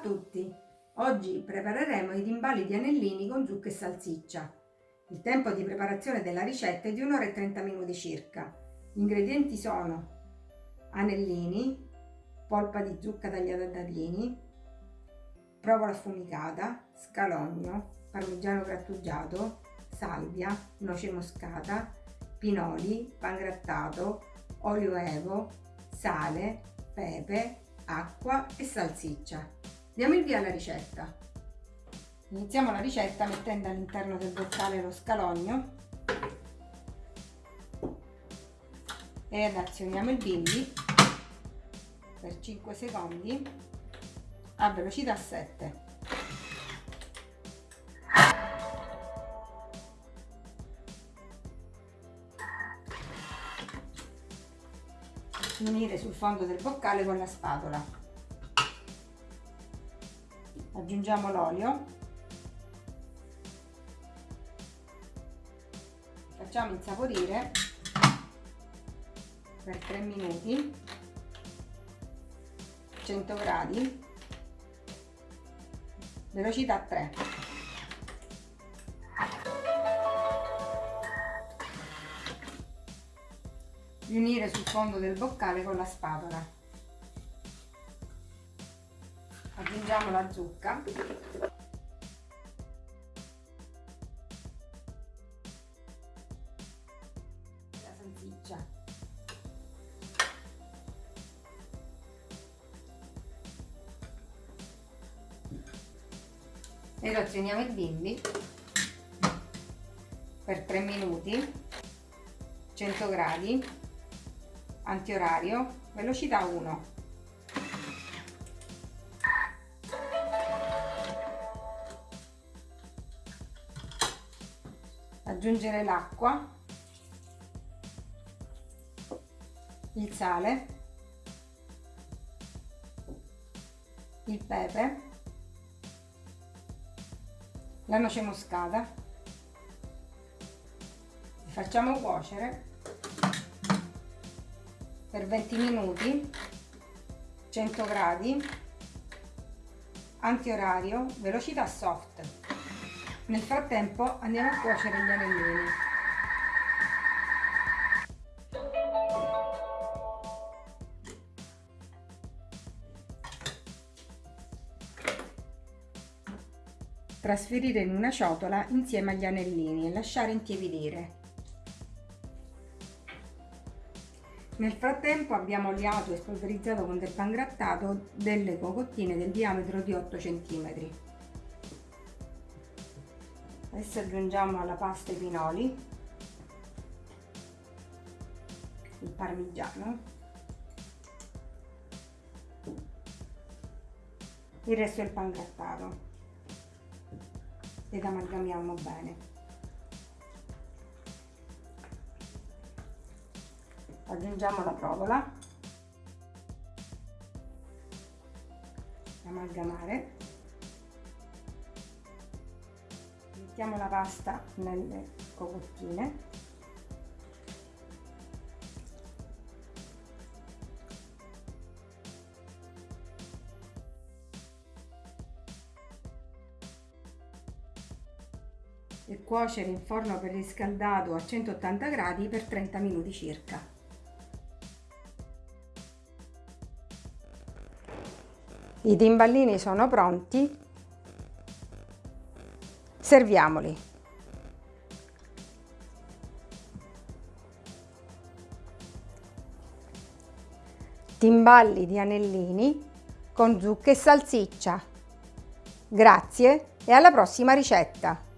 tutti! Oggi prepareremo i timballi di anellini con zucca e salsiccia. Il tempo di preparazione della ricetta è di 1 ora e 30 minuti circa. Gli ingredienti sono anellini, polpa di zucca tagliata a dadini, provola affumicata, scalogno, parmigiano grattugiato, salvia, noce moscata, pinoli, pangrattato, olio evo, sale, pepe, acqua e salsiccia. Diamo il via alla ricetta. Iniziamo la ricetta mettendo all'interno del boccale lo scalogno e azioniamo il bimbi per 5 secondi a velocità 7. unire sul fondo del boccale con la spatola. Aggiungiamo l'olio. Facciamo insaporire per 3 minuti 100 gradi velocità 3 riunire sul fondo del boccale con la spatola. Aggiungiamo la zucca. La salsiccia. E razioniamo il bimbi per 3 minuti 100 gradi antiorario, velocità 1. Aggiungere l'acqua, il sale, il pepe, la noce moscata. Facciamo cuocere per 20 minuti 100 gradi antiorario velocità soft nel frattempo andiamo a cuocere gli anellini trasferire in una ciotola insieme agli anellini e lasciare intiepidire Nel frattempo abbiamo oliato e spolverizzato con del pangrattato delle cocottine del diametro di 8 cm. Adesso aggiungiamo alla pasta i pinoli, il parmigiano, il resto del pangrattato. Ed amalgamiamo bene. aggiungiamo la provola. Amalgamare mettiamo la pasta nelle cocottine e cuocere in forno preriscaldato a 180 gradi per 30 minuti circa. I timballini sono pronti, serviamoli. Timballi di anellini con zucca e salsiccia. Grazie e alla prossima ricetta!